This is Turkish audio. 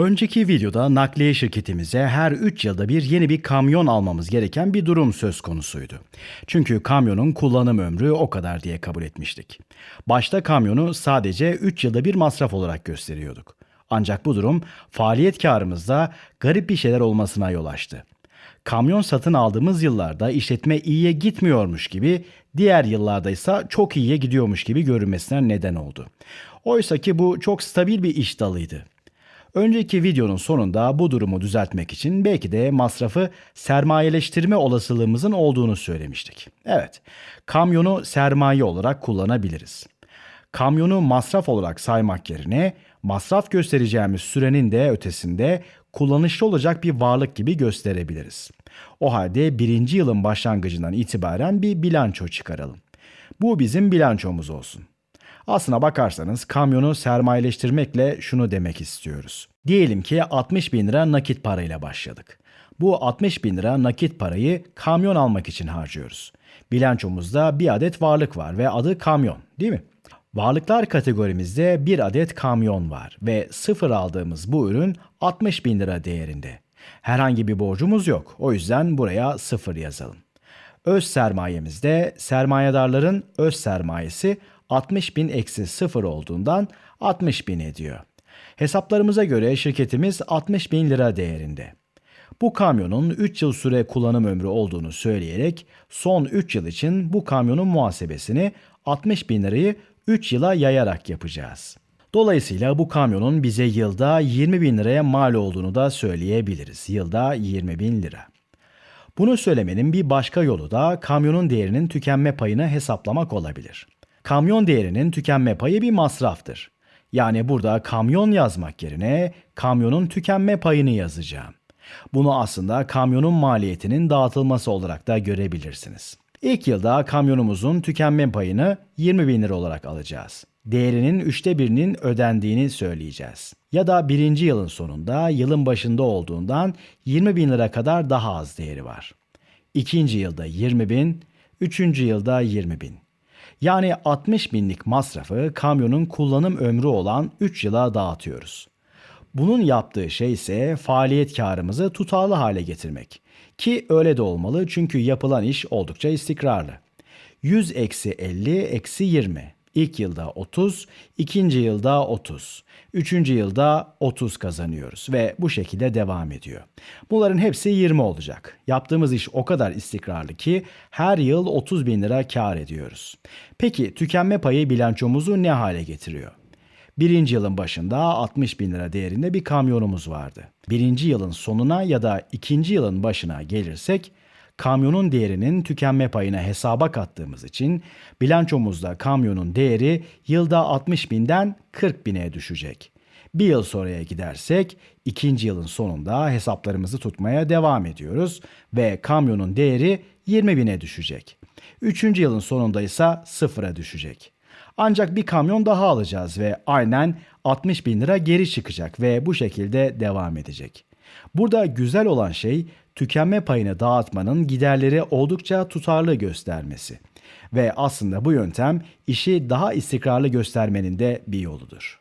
Önceki videoda nakliye şirketimize her 3 yılda bir yeni bir kamyon almamız gereken bir durum söz konusuydu. Çünkü kamyonun kullanım ömrü o kadar diye kabul etmiştik. Başta kamyonu sadece 3 yılda bir masraf olarak gösteriyorduk. Ancak bu durum faaliyet karımızda garip bir şeyler olmasına yol açtı. Kamyon satın aldığımız yıllarda işletme iyiye gitmiyormuş gibi, diğer yıllarda ise çok iyiye gidiyormuş gibi görünmesine neden oldu. Oysa ki bu çok stabil bir iş dalıydı. Önceki videonun sonunda bu durumu düzeltmek için belki de masrafı sermayeleştirme olasılığımızın olduğunu söylemiştik. Evet, kamyonu sermaye olarak kullanabiliriz. Kamyonu masraf olarak saymak yerine masraf göstereceğimiz sürenin de ötesinde kullanışlı olacak bir varlık gibi gösterebiliriz. O halde birinci yılın başlangıcından itibaren bir bilanço çıkaralım. Bu bizim bilançomuz olsun. Aslına bakarsanız kamyonu sermayeleştirmekle şunu demek istiyoruz. Diyelim ki 60 bin lira nakit parayla başladık. Bu 60 bin lira nakit parayı kamyon almak için harcıyoruz. Bilançomuzda bir adet varlık var ve adı kamyon değil mi? Varlıklar kategorimizde bir adet kamyon var ve sıfır aldığımız bu ürün 60 bin lira değerinde. Herhangi bir borcumuz yok. O yüzden buraya sıfır yazalım. Öz sermayemizde sermayedarların öz sermayesi 60 bin eksi 0 olduğundan 60 bin ediyor. Hesaplarımıza göre şirketimiz 60 bin lira değerinde. Bu kamyonun 3 yıl süre kullanım ömrü olduğunu söyleyerek son 3 yıl için bu kamyonun muhasebesini 60 bin lirayı 3 yıla yayarak yapacağız. Dolayısıyla bu kamyonun bize yılda 20 bin liraya mal olduğunu da söyleyebiliriz. Yılda 20 bin lira. Bunu söylemenin bir başka yolu da kamyonun değerinin tükenme payını hesaplamak olabilir. Kamyon değerinin tükenme payı bir masraftır. Yani burada kamyon yazmak yerine kamyonun tükenme payını yazacağım. Bunu aslında kamyonun maliyetinin dağıtılması olarak da görebilirsiniz. İlk yılda kamyonumuzun tükenme payını 20 bin lira olarak alacağız. Değerinin üçte birinin ödendiğini söyleyeceğiz. Ya da birinci yılın sonunda yılın başında olduğundan 20 bin lira kadar daha az değeri var. İkinci yılda 20 bin, üçüncü yılda 20 bin. Yani 60 binlik masrafı kamyonun kullanım ömrü olan 3 yıla dağıtıyoruz. Bunun yaptığı şey ise faaliyet karımızı tutarlı hale getirmek. Ki öyle de olmalı çünkü yapılan iş oldukça istikrarlı. 100 eksi 50 eksi 20. İlk yılda 30, ikinci yılda 30, üçüncü yılda 30 kazanıyoruz ve bu şekilde devam ediyor. Bunların hepsi 20 olacak. Yaptığımız iş o kadar istikrarlı ki her yıl 30 bin lira kar ediyoruz. Peki tükenme payı bilançomuzu ne hale getiriyor? Birinci yılın başında 60 bin lira değerinde bir kamyonumuz vardı. Birinci yılın sonuna ya da ikinci yılın başına gelirsek kamyonun değerinin tükenme payına hesaba kattığımız için bilançomuzda kamyonun değeri yılda 60 binden 40 bine düşecek. Bir yıl sonraya gidersek ikinci yılın sonunda hesaplarımızı tutmaya devam ediyoruz ve kamyonun değeri 20 bine düşecek. Üçüncü yılın sonunda ise sıfıra düşecek. Ancak bir kamyon daha alacağız ve aynen 60 bin lira geri çıkacak ve bu şekilde devam edecek. Burada güzel olan şey tükenme payını dağıtmanın giderleri oldukça tutarlı göstermesi. Ve aslında bu yöntem işi daha istikrarlı göstermenin de bir yoludur.